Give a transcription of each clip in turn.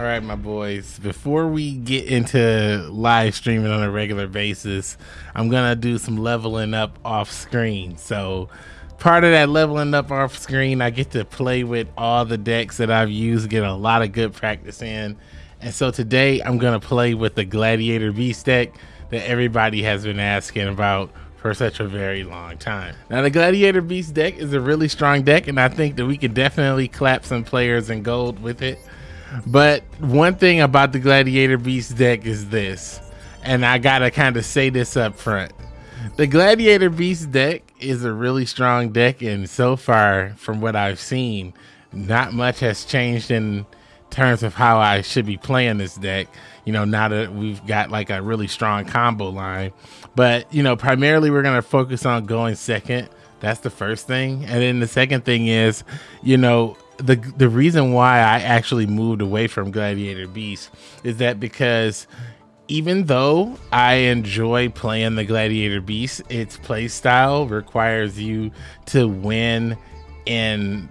All right, my boys, before we get into live streaming on a regular basis, I'm to do some leveling up off screen. So, part of that leveling up off screen, I get to play with all the decks that I've used, get a lot of good practice in. And so today I'm to play with the Gladiator Beast deck that everybody has been asking about for such a very long time. Now the Gladiator Beast deck is a really strong deck and I think that we could definitely clap some players in gold with it. But one thing about the Gladiator Beast deck is this, and I gotta kind of say this up front. The Gladiator Beast deck is a really strong deck, and so far, from what I've seen, not much has changed in terms of how I should be playing this deck. You know, now that we've got like a really strong combo line, but you know, primarily we're gonna focus on going second. That's the first thing, and then the second thing is, you know, the the reason why I actually moved away from Gladiator Beast is that because even though I enjoy playing the Gladiator Beast, its play style requires you to win in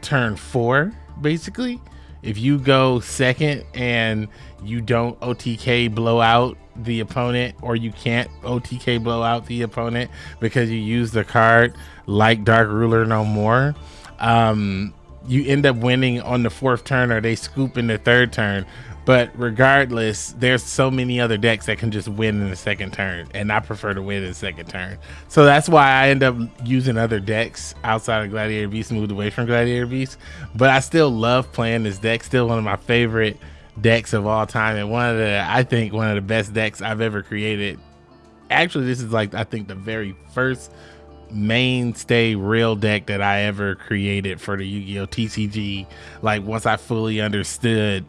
turn four, basically. If you go second and you don't OTK blow out the opponent, or you can't OTK blow out the opponent because you use the card like Dark Ruler no more, um, you end up winning on the fourth turn or they scoop in the third turn. But regardless, there's so many other decks that can just win in the second turn, and I prefer to win in the second turn. So that's why I end up using other decks outside of Gladiator Beast, moved away from Gladiator Beast. But I still love playing this deck. Still one of my favorite decks of all time, and one of the I think one of the best decks I've ever created. Actually, this is like I think the very first mainstay real deck that I ever created for the Yu-Gi-Oh TCG. Like once I fully understood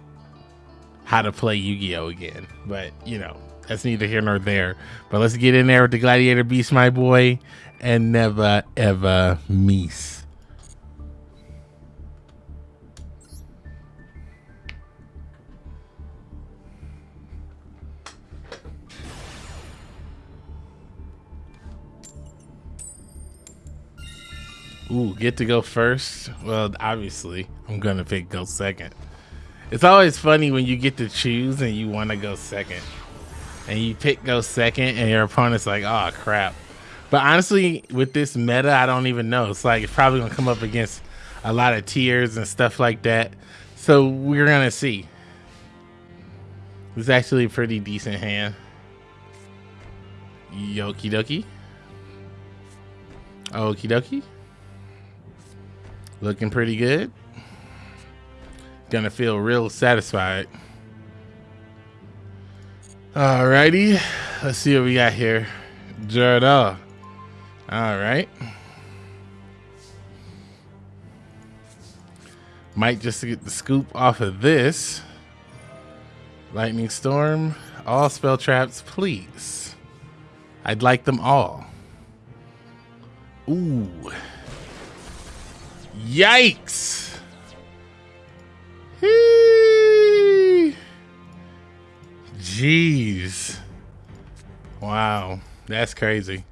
how to play Yu-Gi-Oh again. But you know, that's neither here nor there. But let's get in there with the Gladiator Beast, my boy, and never ever miss. Ooh, get to go first. Well, obviously, I'm gonna pick go second. It's always funny when you get to choose and you want to go second, and you pick go second, and your opponent's like, "Oh crap." But honestly, with this meta, I don't even know. It's like it's probably gonna come up against a lot of tiers and stuff like that. So we're gonna see. It's actually a pretty decent hand. Yoki dokie. Okie dokie. Looking pretty good. Gonna feel real satisfied. Alrighty. Let's see what we got here. Jordan. Alright. Might just get the scoop off of this. Lightning Storm. All spell traps, please. I'd like them all. Ooh. Yikes! Jeez. Wow, that's crazy.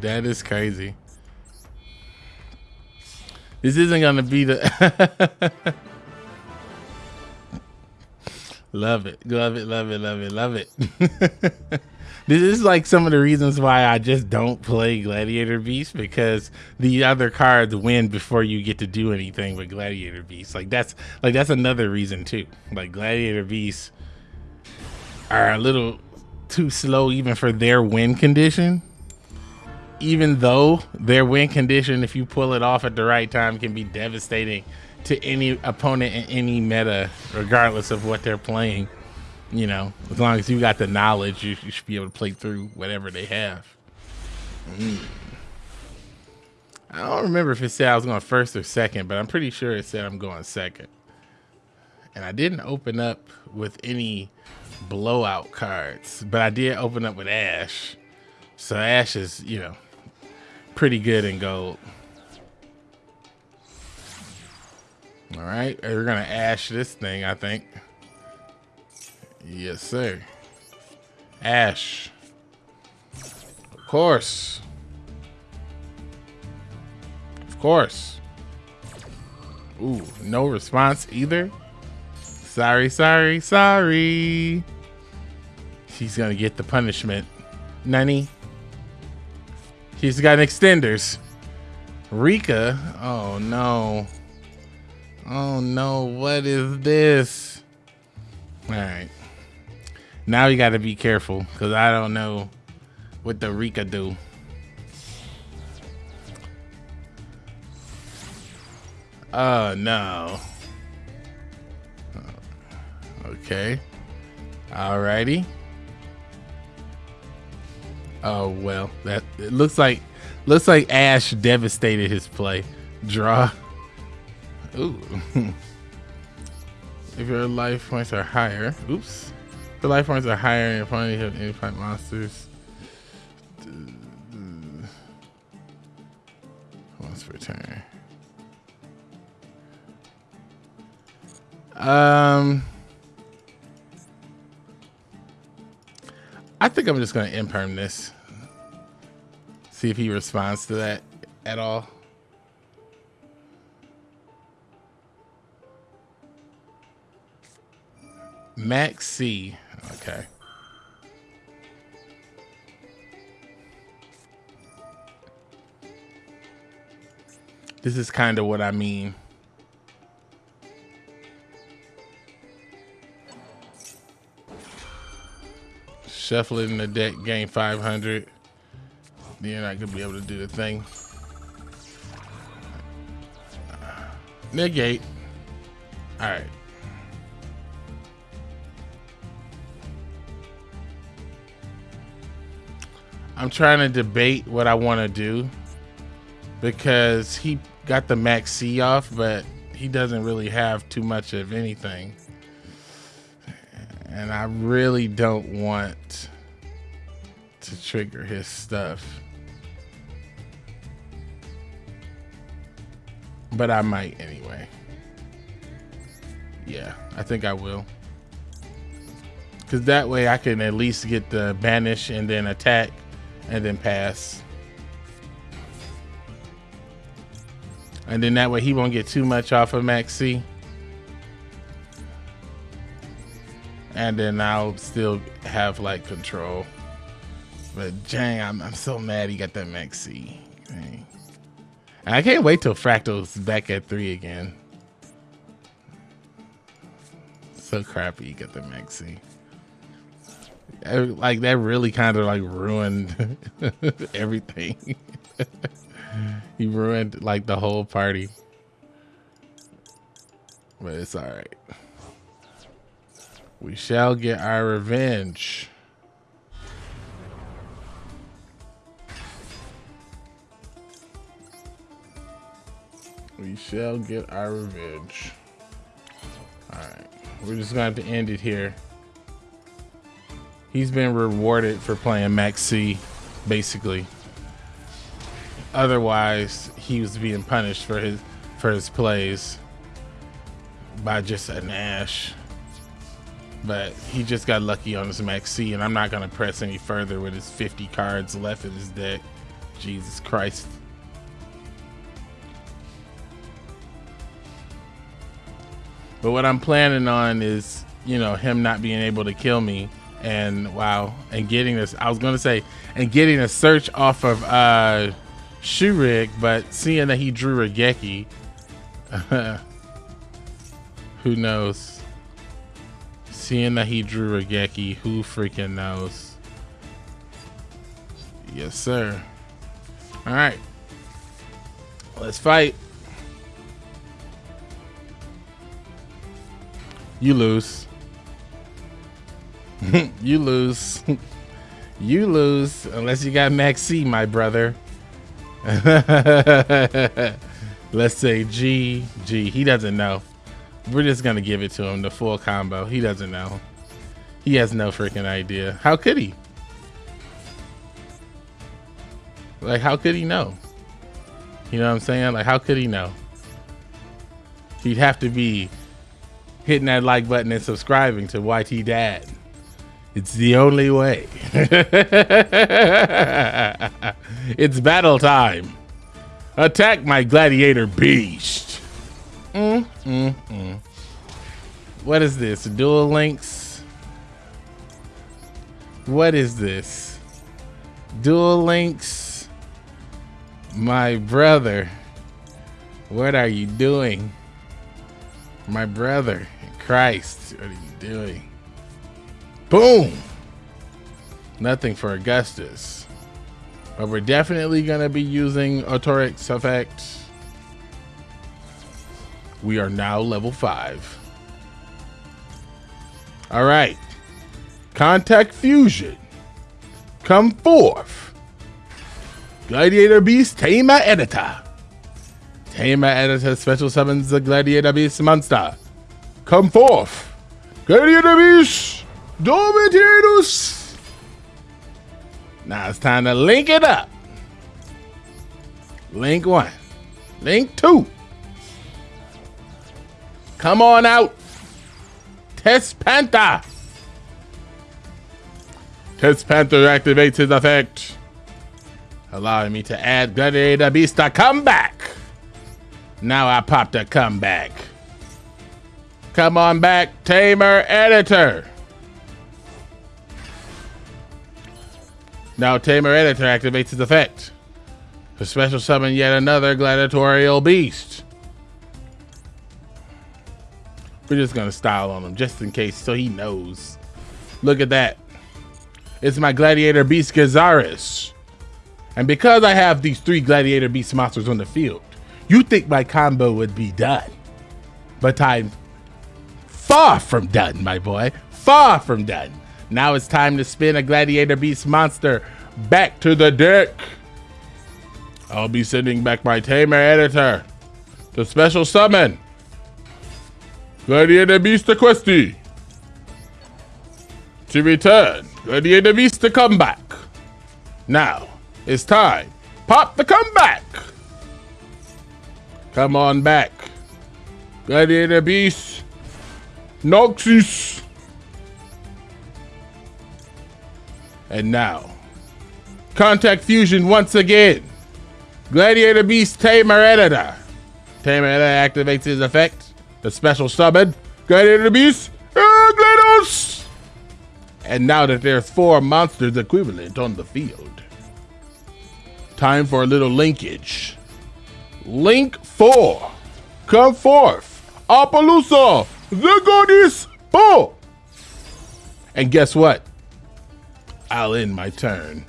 That is crazy. This isn't gonna be the Love it. Love it, love it, love it, love it. This is like some of the reasons why I just don't play Gladiator Beast because the other cards win before you get to do anything with Gladiator Beast. Like that's like that's another reason too. Like Gladiator Beasts are a little too slow even for their win condition. Even though their win condition, if you pull it off at the right time, can be devastating to any opponent in any meta, regardless of what they're playing you know, as long as you got the knowledge, you, you should be able to play through whatever they have. Mm. I don't remember if it said I was going first or second, but I'm pretty sure it said I'm going second. And I didn't open up with any blowout cards, but I did open up with Ash. So Ash is, you know, pretty good in gold. All right, we're gonna ash this thing, I think. Yes, sir. Ash. Of course. Of course. Ooh, no response either. Sorry, sorry, sorry. She's gonna get the punishment. Nani? She's got extenders. Rika? Oh no. Oh no, what is this? Alright. Now you gotta be careful, because I don't know what the Rika do. Oh no. Okay. Alrighty. Oh well, that it looks like looks like Ash devastated his play. Draw. Ooh. if your life points are higher, oops. Your life points are higher and opponent have any fight monsters. Once per turn. Um, I think I'm just gonna imperm this. See if he responds to that at all. Maxx C. Okay. This is kind of what I mean. In the deck, gain 500. You're not gonna be able to do the thing. Negate. All right. I'm trying to debate what I want to do because he got the Maxx C off, but he doesn't really have too much of anything. And I really don't want to trigger his stuff. But I might anyway. Yeah, I think I will. Because that way I can at least get the banish and then attack and then pass. And then that way he won't get too much off of Maxi. And then I'll still have like control. But dang, I'm, I'm so mad he got that Maxi. Dang. I can't wait till Fraktall's back at three again. So crappy you got the Maxi. Like that really kind of like ruined everything. he ruined like the whole party. But it's all right. We shall get our revenge. We shall get our revenge. Alright. We're just going to have to end it here. He's been rewarded for playing Maxx C, basically. Otherwise, he was being punished for his for his plays by just an Ash. But he just got lucky on his Maxx C, and I'm not to press any further with his 50 cards left in his deck. Jesus Christ. But what I'm planning on is, you know, him not being able to kill me. And wow, and getting this, I was gonna say, and getting a search off of uh Shuraig, but seeing that he drew Raigeki, who knows? Seeing that he drew Raigeki, who freaking knows? Yes, sir. All right, let's fight. You lose. you lose. you lose unless you got Maxx C, my brother. Let's say G, G. He doesn't know. We're just gonna give it to him, the full combo. He doesn't know. He has no freaking idea. How could he? Like, how could he know? You know what I'm saying? Like, how could he know? He'd have to be hitting that like button and subscribing to YT Dad. It's the only way. it's battle time. Attack my gladiator beast. Mm, mm, mm. What is this? Duel Links? What is this? Duel Links? My brother. What are you doing? My brother. Christ. What are you doing? Boom! Nothing for Augustus. But we're definitely to be using Autorix effect. We are now level 5. All right. Contact Fusion. Come forth. Gladiator Beast Tamer Editor. Tamer Editor special summons the Gladiator Beast monster. Come forth. Gladiator Beast Domitianus. Now it's time to link it up. Link one. Link two. Come on out. Test Panther. Test Panther activates his effect, allowing me to add Gladiator Beast to comeback. Now I popped a comeback. Come on back, Tamer Editor. Now Tamer Editor activates his effect. To special summon yet another gladiatorial beast. We're just gonna style on him just in case so he knows. Look at that. It's my Gladiator Beast Gyzarus. And because I have these three Gladiator Beast monsters on the field, you think my combo would be done. But I'm far from done, my boy. Far from done. Now it's time to spin a Gladiator Beast monster back to the deck. I'll be sending back my Tamer Editor to special summon Gladiator Beast Equeste. To return, Gladiator Beast to come back. Now, it's time. Pop the comeback. Come on back. Gladiator Beast. Noxious. And now, Contact Fusion once again. Gladiator Beast Tamer Editor. Tamer Editor activates his effect the special summon, Gladiator Beast, GLaDOS! And now that there's four monsters equivalent on the field, time for a little linkage. Link 4, come forth, Apollousa, the goddess, Bo! And guess what? I'll end my turn.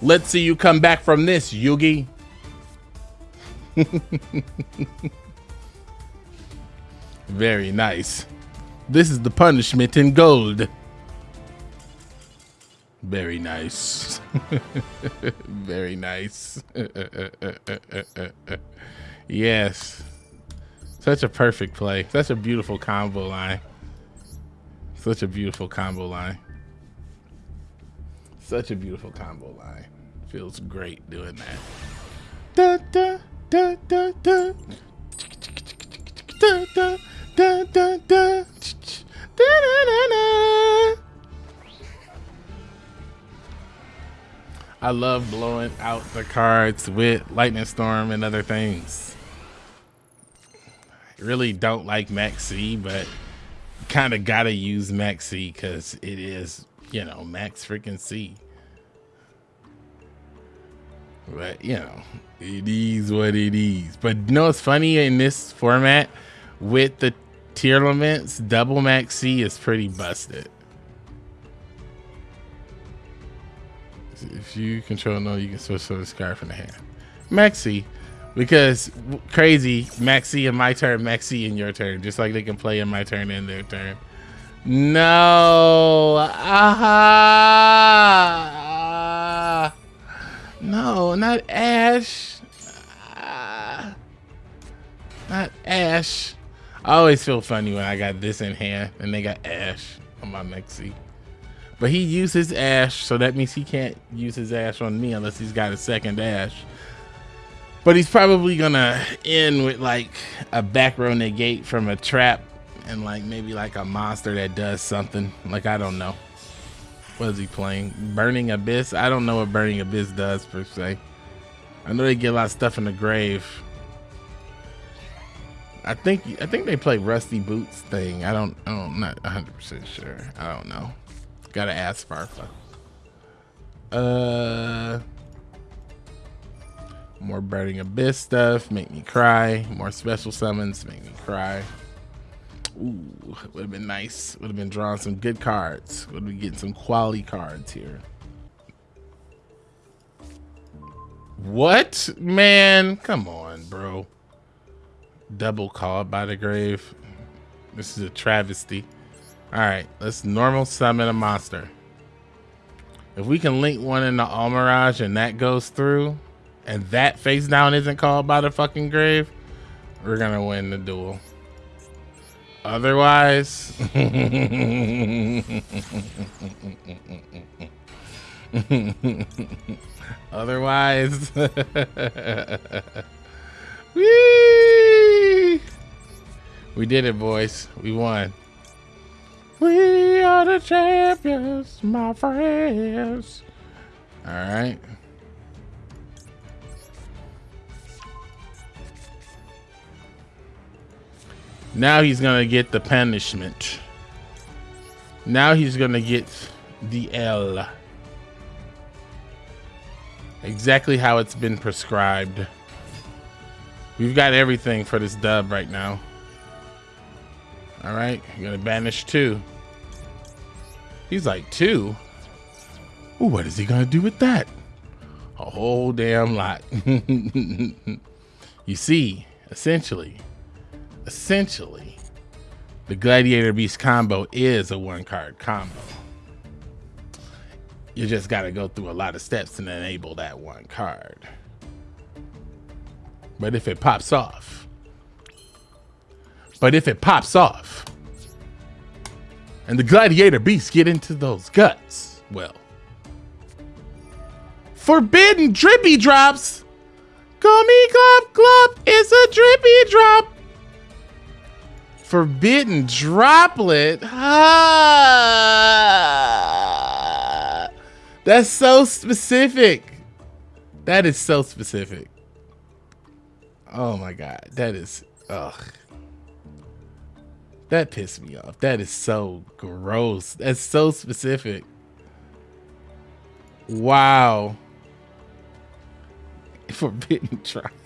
Let's see you come back from this, Yugi. Very nice. This is the punishment in gold. Very nice. Very nice. yes. Such a perfect play. Such a beautiful combo line. Such a beautiful combo line. Such a beautiful combo line. Feels great doing that. Da, da, da, da, da. Da, da. Da, da, da. Da, I love blowing out the cards with Lightning Storm and other things. I really don't like Maxx C, but kind of gotta use Maxx C because it is, you know, Max freaking C. But, you know, it is what it is. But you know what's funny in this format with the tier limits, double Maxx C is pretty busted. If you control no, you can switch to the scarf from the hand. Maxx C, because crazy, Maxx C in my turn, Maxx C in your turn, just like they can play in my turn and their turn. No, aha, no, not Ash, ah. not Ash. I always feel funny when I got this in hand and they got Ash on my Mexi. But he used his Ash, so that means he can't use his Ash on me unless he's got a second Ash. But he's probably gonna end with like a back row negate from a trap and like maybe like a monster that does something. Like I don't know. What is he playing? Burning Abyss? I don't know what Burning Abyss does per se. I know they get a lot of stuff in the grave. I think I think they play Rusty Boots thing. I don't. I don't I'm not 100 percent sure. I don't know. Gotta ask Farfa. Uh. More Burning Abyss stuff, make me cry. More special summons, make me cry. Ooh, would have been nice. Would have been drawing some good cards. Would be getting some quality cards here. What? Man, come on, bro. Double called by the grave. This is a travesty. All right, let's normal summon a monster. If we can link one in the Almiraj and that goes through, and that face down isn't called by the fucking grave, we're gonna win the duel. Otherwise, otherwise, Whee! we did it, boys. We won. We are the champions, my friends. All right. Now he's gonna get the punishment. Now he's gonna get the L. Exactly how it's been prescribed. We've got everything for this dub right now. All right, gonna banish two. He's like two. Ooh, what is he gonna do with that? A whole damn lot. you see, essentially, essentially, the Gladiator Beast combo is a one card combo. You just got to go through a lot of steps to enable that one card. But if it pops off, but if it pops off, and the Gladiator Beasts get into those guts, well, forbidden drippy drops. Gummy Glop Glop is a drippy drop forbidden droplet. Ah, that's so specific. That is so specific. Oh my god, that is ugh. That pissed me off. That is so gross. That's so specific. Wow. Forbidden droplet.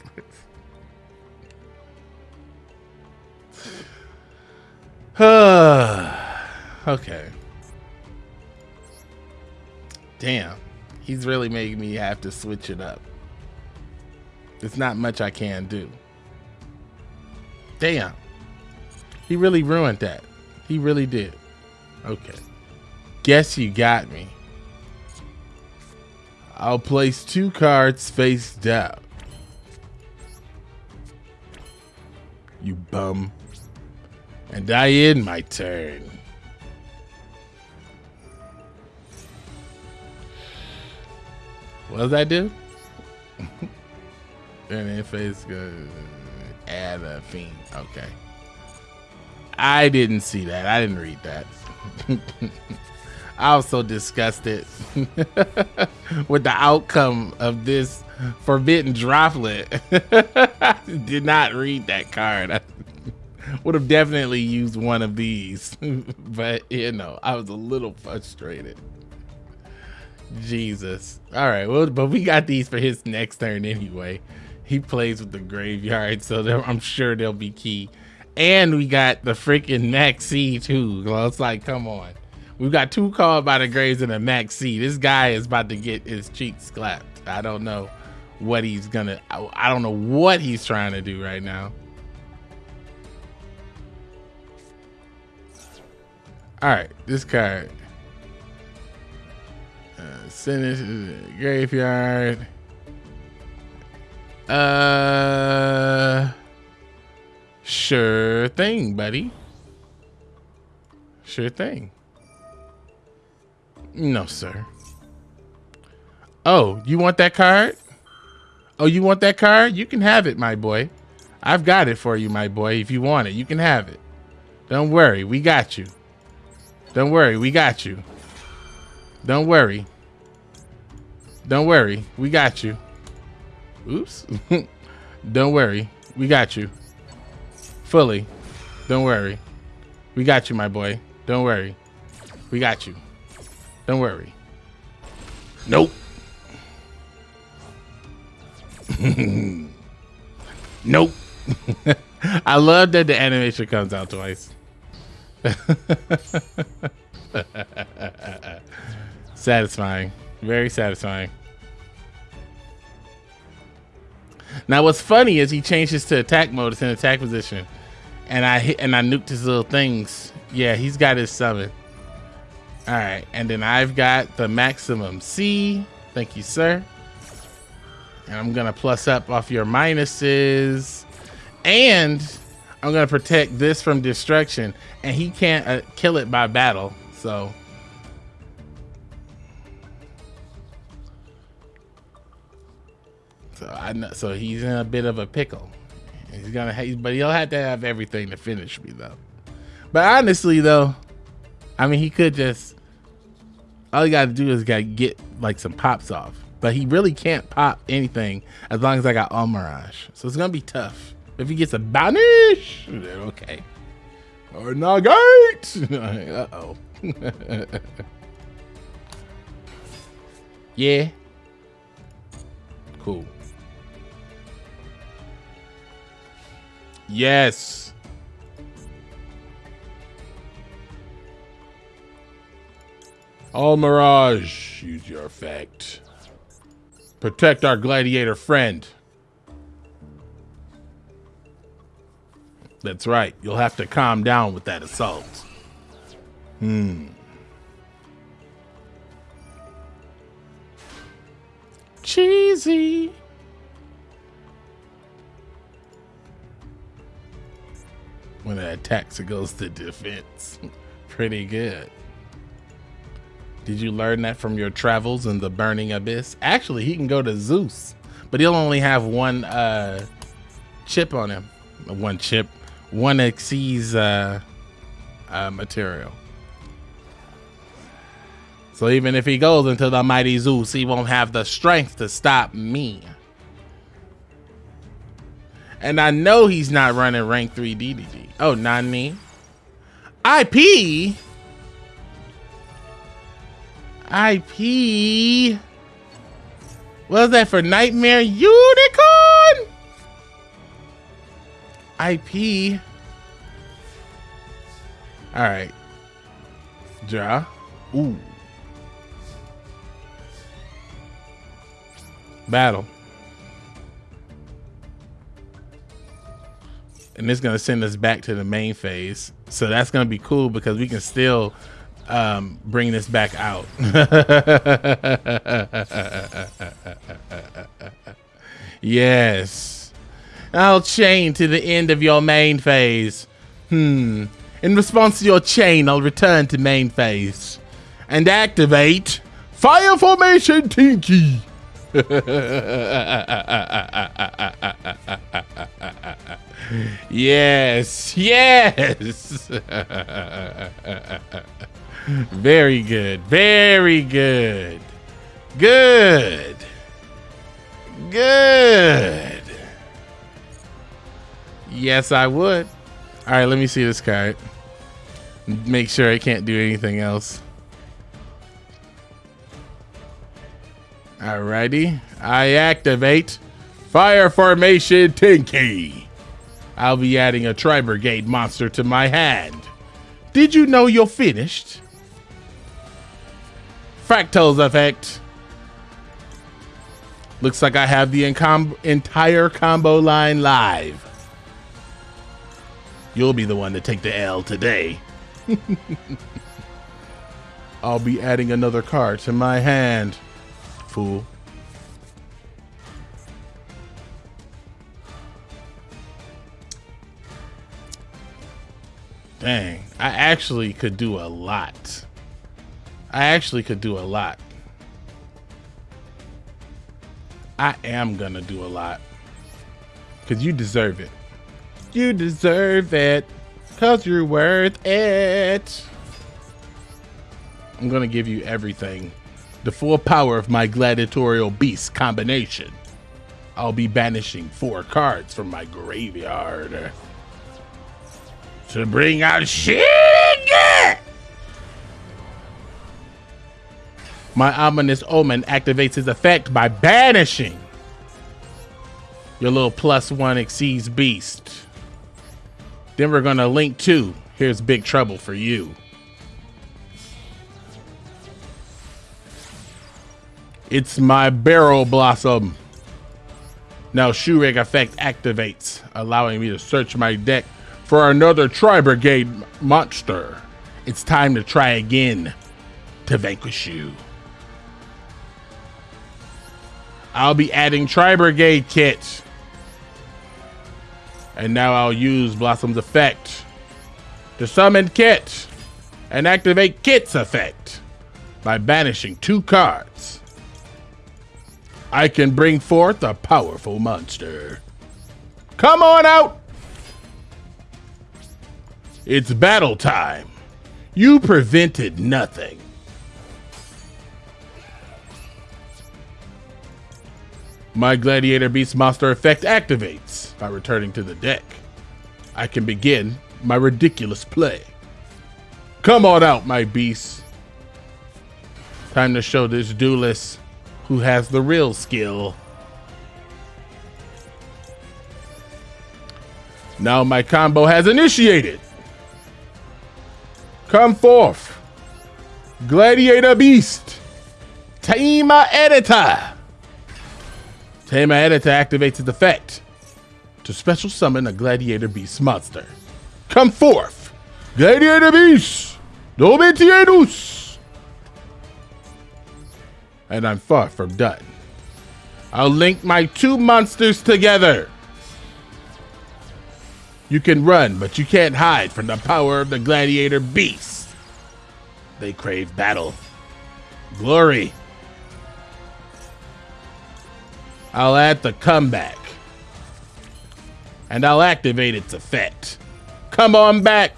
okay. Damn. He's really making me have to switch it up. There's not much I can do. Damn. He really ruined that. He really did. Okay. Guess you got me. I'll place two cards face down. You bum. And I end my turn. What does that do? and then face goes add a fiend. Okay. I didn't see that. I didn't read that. I was so disgusted with the outcome of this forbidden droplet. did not read that card would have definitely used one of these, but you know, I was a little frustrated. Jesus. All right, well, but we got these for his next turn anyway. He plays with the graveyard, so I'm sure they'll be key. And we got the freaking Maxi too. Well, it's like, come on. We've got two called by the graves and a Maxi. This guy is about to get his cheeks clapped. I don't know what he's gonna. I don't know what he's trying to do right now. All right, this card. Uh, the graveyard. Uh, sure thing, buddy. Sure thing. No, sir. Oh, you want that card? Oh, you want that card? You can have it, my boy. I've got it for you, my boy. If you want it, you can have it. Don't worry, we got you. Don't worry, we got you. Don't worry. Don't worry, we got you. Oops. Don't worry, we got you. Fully. Don't worry. We got you, my boy. Don't worry. We got you. Don't worry. Nope. nope. I love that the animation comes out twice. satisfying. Very satisfying. Now what's funny is he changes to attack mode. It's in attack position. And I hit and I nuked his little things. Yeah, he's got his summon. Alright, and then I've got the maximum C. Thank you, sir. And I'm gonna plus up off your minuses. And I'm gonna protect this from destruction. And he can't uh, kill it by battle. So So I know, so he's in a bit of a pickle. He's gonna, but he'll have to have everything to finish me though. But honestly though, I mean he could just. All he got to do is gotta get like some pops off, but he really can't pop anything as long as I got Almiraj. So it's gonna be tough. If he gets a banish, then okay. Or nugget. uh oh. yeah. Cool. Yes. Almiraj, use your effect. Protect our gladiator friend. That's right. You'll have to calm down with that assault. Hmm. Cheesy. When it attacks, it goes to defense. Pretty good. Did you learn that from your travels in the burning abyss? Actually, he can go to Zeus, but he'll only have one uh, chip on him. One chip, one Xyz uh, uh, material. So even if he goes into the mighty Zeus, he won't have the strength to stop me. And I know he's not running rank 3 DDD. Oh, not me. IP? IP? Was that for Nightmare Unicorn? IP? All right. Draw. Ooh. Battle. and it's going to send us back to the main phase. So that's going to be cool because we can still um, bring this back out. yes. I'll chain to the end of your main phase. Hmm. In response to your chain, I'll return to main phase and activate Fire Formation Tenki. yes, yes. very good, very good, good, good. Yes, I would. All right, let me see this card. Make sure I can't do anything else. Alrighty, I activate Fire Formation Tenki. I'll be adding a Tri-Brigade monster to my hand. Did you know you're finished? Fraktall's effect. Looks like I have the entire combo line live. You'll be the one to take the L today. I'll be adding another card to my hand, fool. Dang, I actually could do a lot. I actually could do a lot. I am gonna do a lot. Cause you deserve it. You deserve it. Cause you're worth it. I'm gonna give you everything. The full power of my gladiatorial beast combination. I'll be banishing four cards from my graveyard. to bring out shit. My ominous omen activates his effect by banishing your little plus one Xyz beast. Then we're gonna link two. Here's big trouble for you. It's my barrel blossom. Now Shuraig effect activates, allowing me to search my deck for another Tri Brigade monster. It's time to try again to vanquish you. I'll be adding Tri Brigade kit. And now I'll use Blossom's effect to summon Kit and activate Kit's effect by banishing two cards. I can bring forth a powerful monster. Come on out! It's battle time. You prevented nothing. My Gladiator Beast monster effect activates by returning to the deck. I can begin my ridiculous play. Come on out, my beast. Time to show this duelist who has the real skill. Now my combo has initiated. Come forth. Gladiator Beast. Tamer Editor. Tamer Editor activates its effect to special summon a Gladiator Beast monster. Come forth, Gladiator Beast, Domitianus! And I'm far from done. I'll link my two monsters together. You can run, but you can't hide from the power of the Gladiator Beast. They crave battle, glory, I'll add the comeback. And I'll activate its effect. Come on back.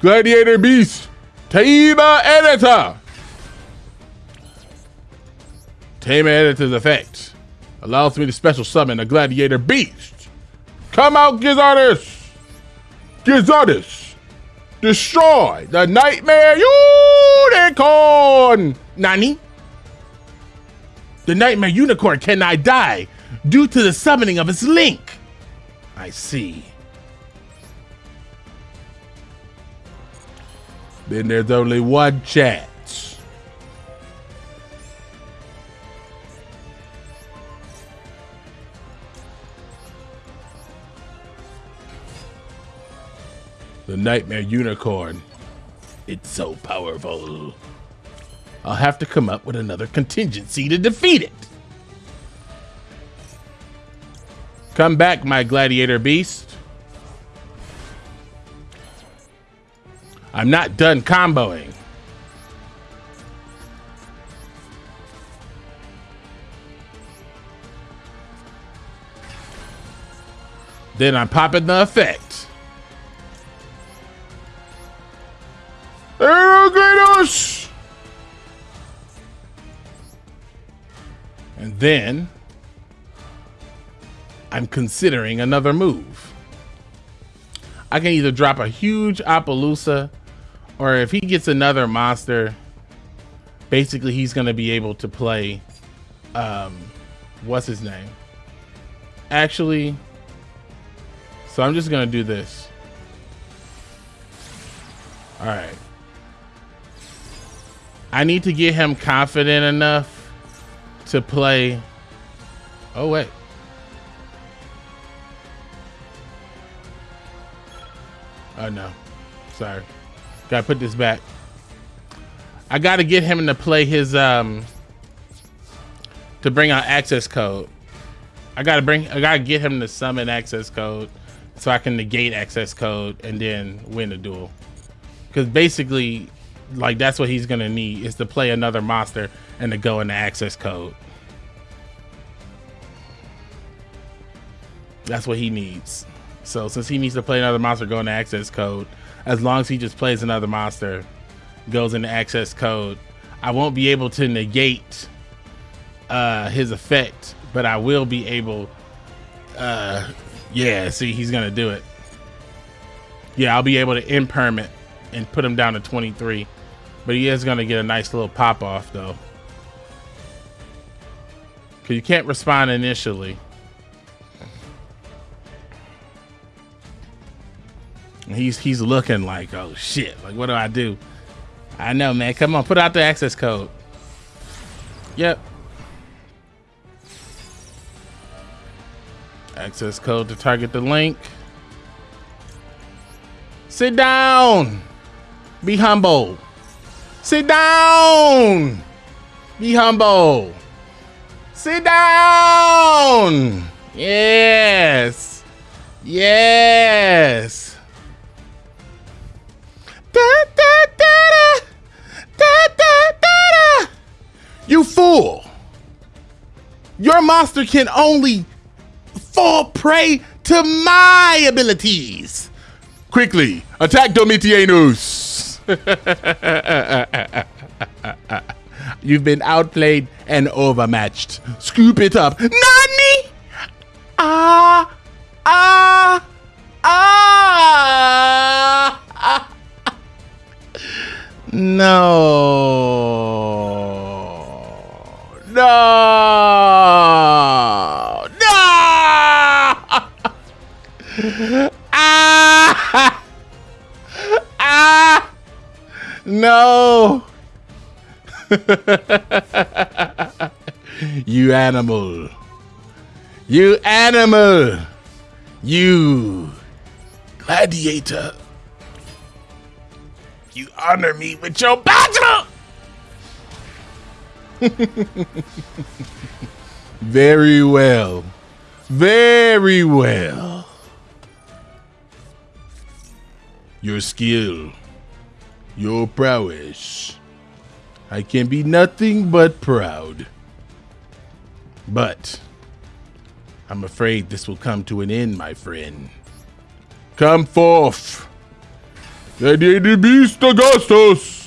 Gladiator Beast. Tamer Editor. Tamer Editor's effect allows me to special summon a Gladiator Beast. Come out, Gizardus. Gizardus. Destroy the Nightmare Unicorn. Nani? The Nightmare Unicorn cannot die due to the summoning of its link. I see. Then there's only one chance. The Nightmare Unicorn. It's so powerful. I'll have to come up with another contingency to defeat it. Come back, my gladiator beast. I'm not done comboing. Then I'm popping the effect. Then I'm considering another move. I can either drop a huge Apollousa or if he gets another monster, basically he's going to be able to play, um, what's his name? Actually, so I'm just going to do this. All right. I need to get him confident enough to play. Oh, wait. Oh, no. Sorry. Gotta put this back. I gotta get him to play his, um, to bring out access code. I gotta bring, I gotta get him to summon access code so I can negate access code and then win the duel. Because basically, like that's what he's gonna need is to play another monster and to go into access code. That's what he needs. So since he needs to play another monster, go into access code. As long as he just plays another monster, goes into access code, I won't be able to negate uh, his effect, but I will be able. Uh, yeah, see, he's gonna do it. Yeah, I'll be able to impermit and put him down to 23. But he is going to get a nice little pop off, though. Because you can't respond initially. He's he's looking like, oh shit, like what do I do? I know, man. Come on, put out the access code. Yep. Access code to target the link. Sit down. Be humble. Sit down. Be humble. Sit down. Yes. Yes. Da, da, da, da, da, da, da. You fool. Your monster can only fall prey to my abilities. Quickly, attack Domitianus. You've been outplayed and overmatched. Scoop it up. Nani? Ah, ah, ah. ah. No. No. you animal. You animal. You gladiator. You honor me with your battle. Very well. Very well. Your skill. Your prowess. I can be nothing but proud. But I'm afraid this will come to an end, my friend. Come forth. Gladiator Beast Augustus!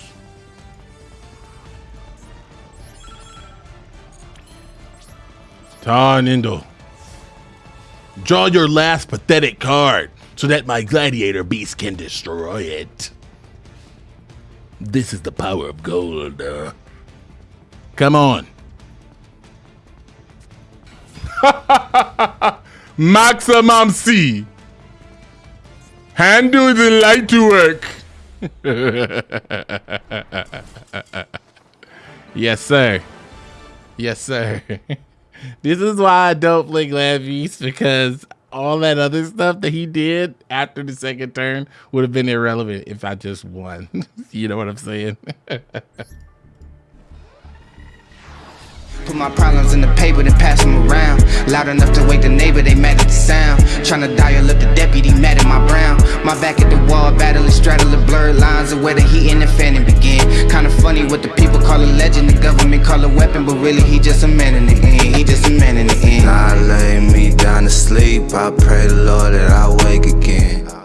Tarnindo. Draw your last pathetic card so that my gladiator beast can destroy it. This is the power of gold. Uh, come on. Maximum C. Handle the light to work. yes, sir. Yes, sir. this is why I don't play Glad Beast because all that other stuff that he did after the second turn would have been irrelevant if I just won. you know what I'm saying? Put my problems in the paper, then pass them around. Loud enough to wake the neighbor, they mad at the sound. Tryna dial up the deputy, mad at my brown. My back at the wall, battling, straddling blurred lines of where the heat and the fanning begin. Kinda funny what the people call a legend, the government call a weapon, but really he just a man in the end. He just a man in the end. I lay me down to sleep, I pray the Lord that I wake again.